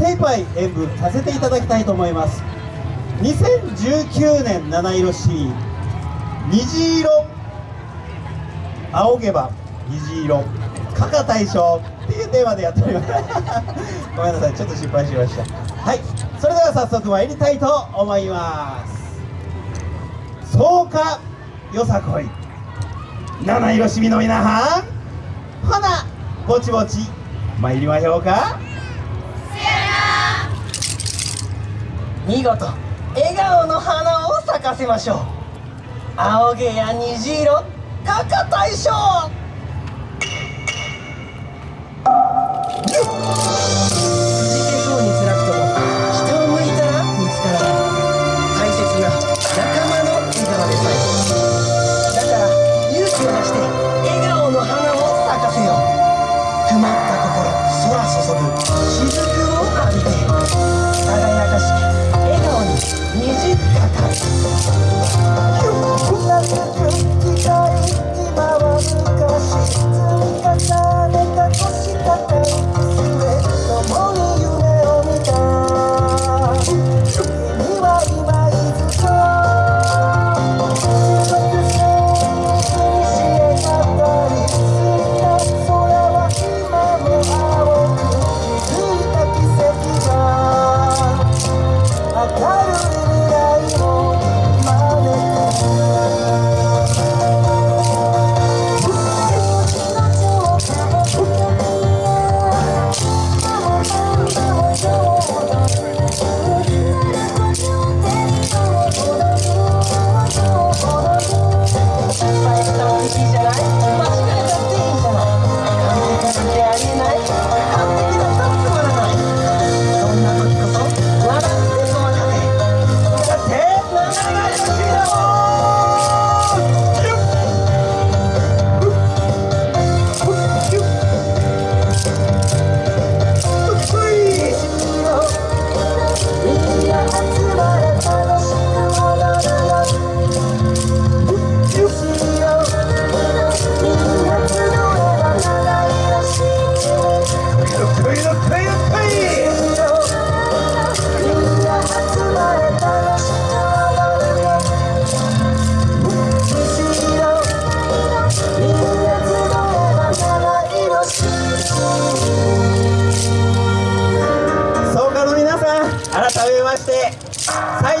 精一杯演舞させていただきたいと思います。2019年七色シリー虹色。仰げば虹色。加賀大将。っていうテーマでやっております。ごめんなさい。ちょっと失敗しました。はい。それでは早速参りたいと思います。そうかよさこい七色しみの皆さん。ほなぼちぼち参りましょうか。見事笑顔の花を咲かせましょう。青毛や虹色赤大将そうな。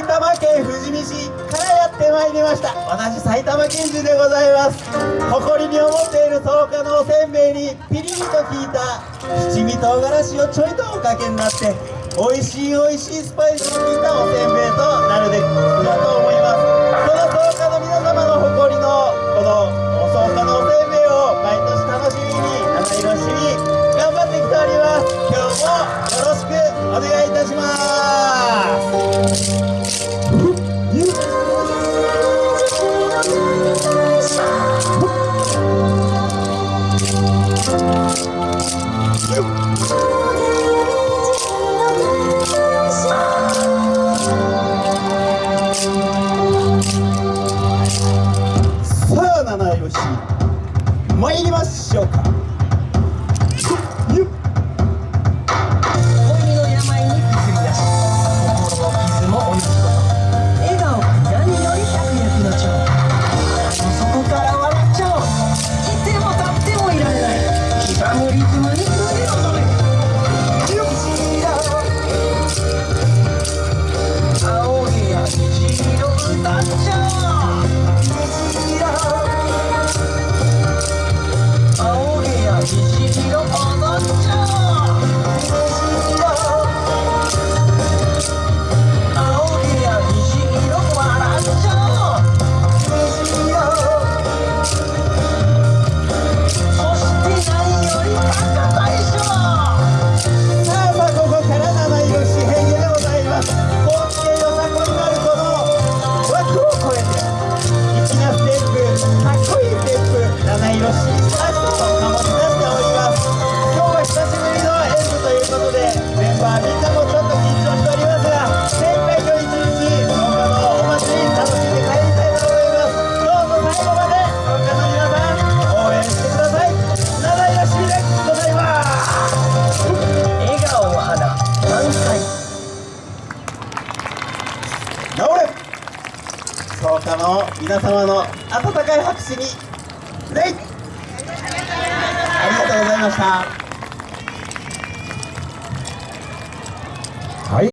埼玉県富士見市からやってまいりました。私埼玉県人でございます。誇りに思っている草加のおせんべいにピリリと効いた七味唐辛子をちょいとおかけになって美味しい美味しいスパイスの効いたおせんべいとなるべくだと思います。その草加の皆様の誇りのこの参りましょうか。皆様の温かい拍手に礼ありがとうございました。